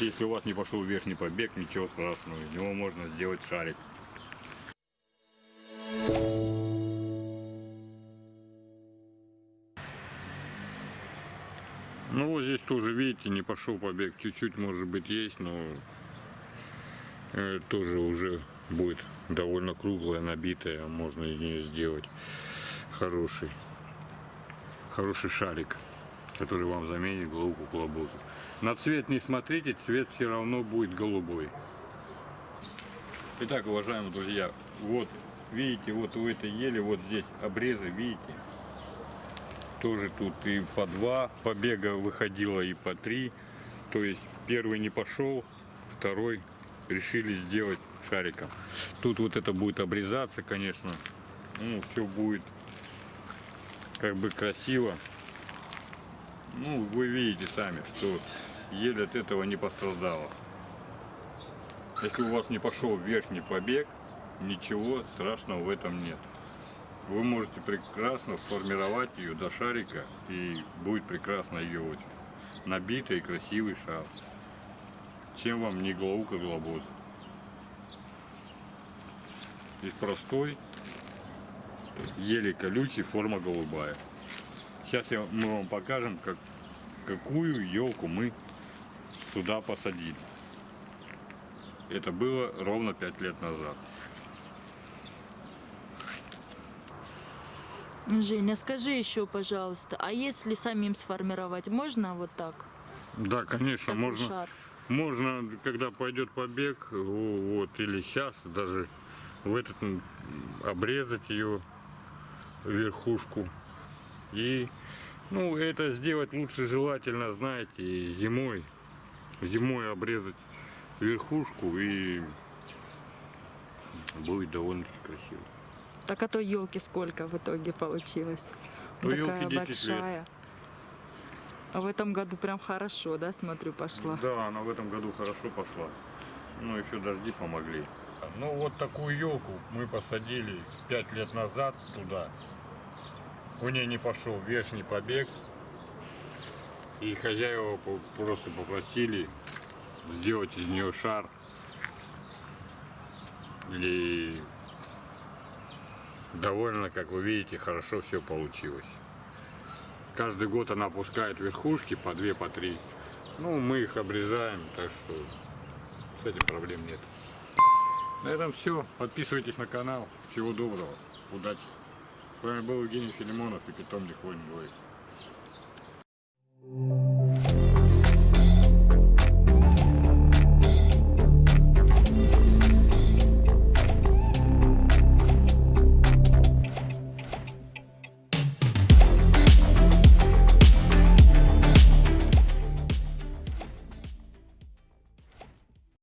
если у вас не пошел верхний побег, ничего страшного, из него можно сделать шарик. Ну вот здесь тоже, видите, не пошел побег. Чуть-чуть, может быть, есть, но э, тоже уже будет довольно круглая, набитая. Можно из нее сделать хороший, хороший шарик, который вам заменит головку колобуза. На цвет не смотрите, цвет все равно будет голубой. Итак, уважаемые друзья, вот видите, вот у этой ели, вот здесь обрезы, видите, тоже тут и по два побега выходило, и по три. То есть первый не пошел, второй решили сделать шариком. Тут вот это будет обрезаться, конечно. Ну, все будет как бы красиво. Ну, вы видите сами, что еле от этого не пострадала. Если у вас не пошел верхний побег, ничего страшного в этом нет вы можете прекрасно сформировать ее до шарика и будет прекрасно ее очень набитый и красивый шар. Чем вам не головка глобоза. Здесь простой, еле колючий, форма голубая. Сейчас я, мы вам покажем, как, какую елку мы сюда посадили. Это было ровно 5 лет назад. Женя, скажи еще, пожалуйста, а если самим сформировать, можно вот так? Да, конечно, Такой можно. шар. Можно, когда пойдет побег, вот, или сейчас даже в этот обрезать ее верхушку. И, ну, это сделать лучше желательно, знаете, зимой. Зимой обрезать верхушку и будет довольно-таки красиво. Так а то елки сколько в итоге получилось? Ну, Такая 10 лет. большая. А в этом году прям хорошо, да, смотрю, пошла. Да, она в этом году хорошо пошла. Ну, еще дожди помогли. Ну, вот такую елку мы посадили 5 лет назад туда. У нее не пошел верхний побег. И хозяева просто попросили сделать из нее шар. И довольно, как вы видите, хорошо все получилось. Каждый год она опускает верхушки по две, по три. Ну, мы их обрезаем, так что с этим проблем нет. На этом все. Подписывайтесь на канал. Всего доброго. Удачи. С вами был Евгений Филимонов и питомник Войн Двоек.